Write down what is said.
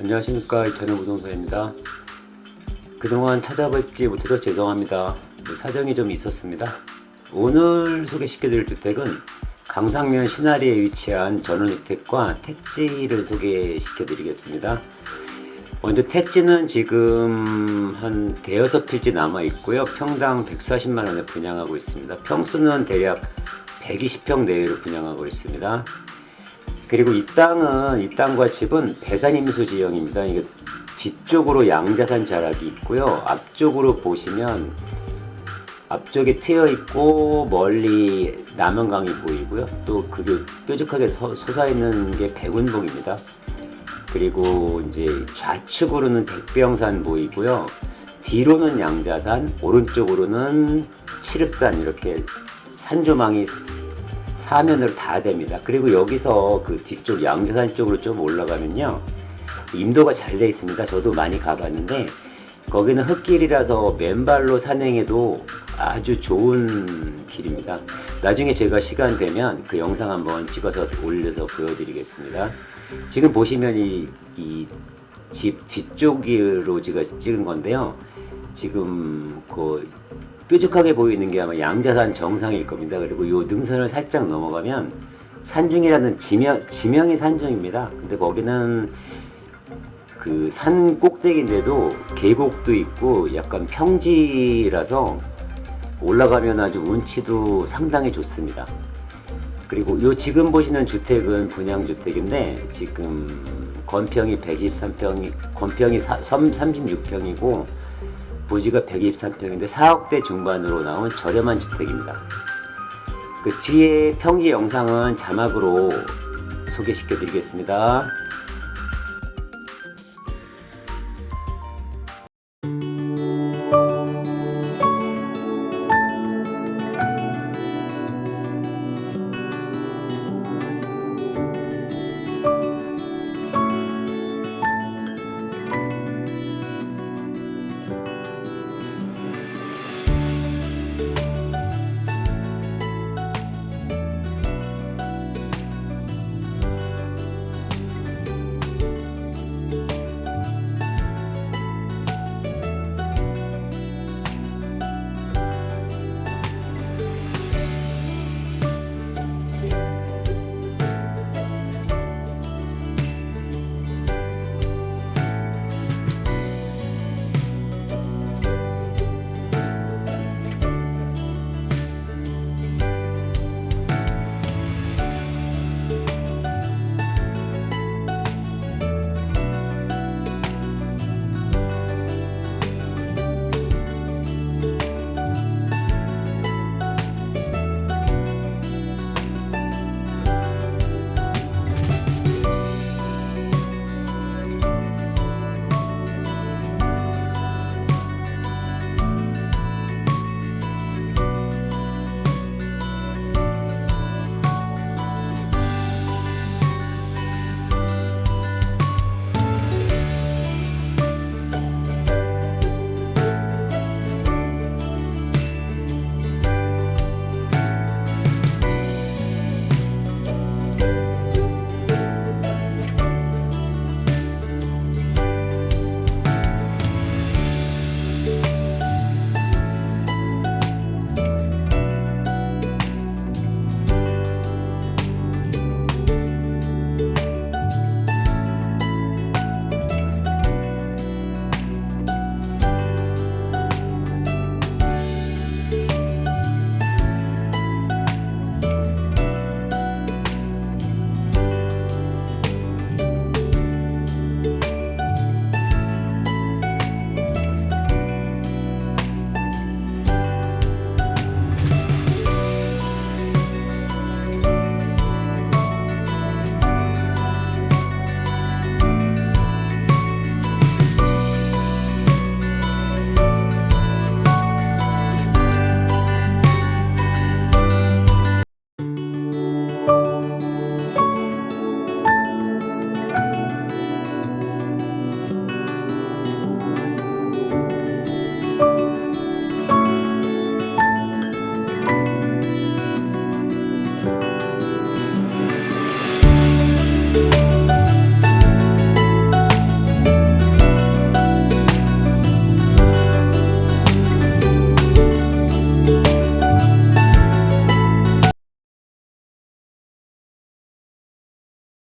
안녕하십니까 이찬호 부동산입니다. 그동안 찾아뵙지 못해서 죄송합니다. 사정이 좀 있었습니다. 오늘 소개시켜 드릴 주택은 강상면 신아리에 위치한 전원주택과 택지를 소개시켜 드리겠습니다. 먼저 택지는 지금 한 대여섯 필지 남아 있고요. 평당 140만원에 분양하고 있습니다. 평수는 대략 120평 내외로 분양하고 있습니다 그리고 이 땅은 이 땅과 집은 배산임수 지형입니다. 이게 뒤쪽으로 양자산 자락이 있고요. 앞쪽으로 보시면 앞쪽에 트여 있고 멀리 남원강이 보이고요. 또 그게 뾰족하게 서, 솟아 있는 게 백운봉입니다. 그리고 이제 좌측으로는 백병산 보이고요. 뒤로는 양자산, 오른쪽으로는 칠흑산 이렇게 산조망이 사면으로 다 됩니다. 그리고 여기서 그 뒤쪽 양자산 쪽으로 좀 올라가면요. 임도가 잘 되어 있습니다. 저도 많이 가봤는데 거기는 흙길이라서 맨발로 산행해도 아주 좋은 길입니다. 나중에 제가 시간 되면 그 영상 한번 찍어서 올려서 보여드리겠습니다. 지금 보시면 이집 뒤쪽으로 제가 찍은 건데요. 지금 그 뾰족하게 보이는 게 아마 양자산 정상일 겁니다. 그리고 이 능선을 살짝 넘어가면 산중이라는 지명, 지명이 산중입니다. 근데 거기는 그 산 꼭대기인데도 계곡도 있고 약간 평지라서 올라가면 아주 운치도 상당히 좋습니다. 그리고 요 지금 보시는 주택은 분양주택인데 지금 건평이 123평이 건평이 36평이고 부지가 123평인데 4억대 중반으로 나온 저렴한 주택입니다. 그 뒤에 평지 영상은 자막으로 소개시켜 드리겠습니다.